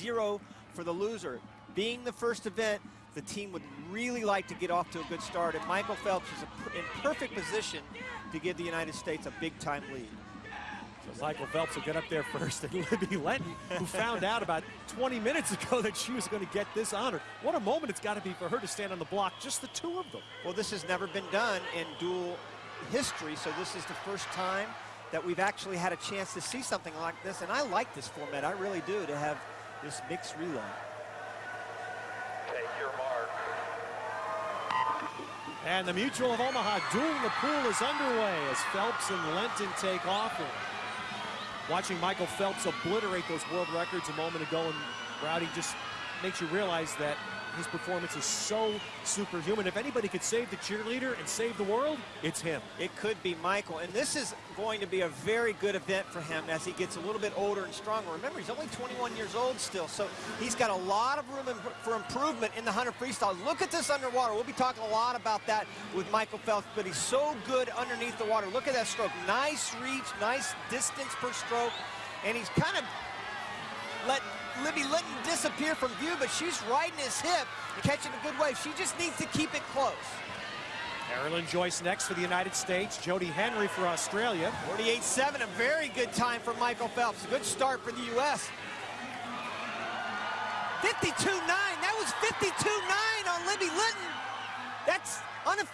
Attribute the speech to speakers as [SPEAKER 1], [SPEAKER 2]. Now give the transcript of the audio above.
[SPEAKER 1] zero for the loser. Being the first event, the team would really like to get off to a good start, and Michael Phelps is in perfect position to give the United States a big-time lead.
[SPEAKER 2] So Michael Phelps will get up there first, and Libby Lenton, who found out about 20 minutes ago that she was going to get this honor. What a moment it's got to be for her to stand on the block, just the two of them.
[SPEAKER 1] Well, this has never been done in duel history, so this is the first time that we've actually had a chance to see something like this, and I like this format, I really do, to have this mixed relay. Take your mark.
[SPEAKER 2] And the Mutual of Omaha dueling the pool is underway as Phelps and Lenton take off. And watching Michael Phelps obliterate those world records a moment ago, and Rowdy just makes you realize that his performance is so superhuman. If anybody could save the cheerleader and save the world, it's him.
[SPEAKER 1] It could be Michael. And this is going to be a very good event for him as he gets a little bit older and stronger. Remember, he's only 21 years old still, so he's got a lot of room for improvement in the 100 freestyle. Look at this underwater. We'll be talking a lot about that with Michael Phelps, but he's so good underneath the water. Look at that stroke. Nice reach, nice distance per stroke, and he's kind of let Libby Lenton disappear from view, but she's riding his hip, catching a good wave. She just needs to keep it close.
[SPEAKER 2] Kara Lynn Joyce next for the United States. Jodie Henry for Australia.
[SPEAKER 1] 48-7, a very good time for Michael Phelps. A good start for the U.S. 52-9. That was 52-9 on Libby Lenton. That's unofficial.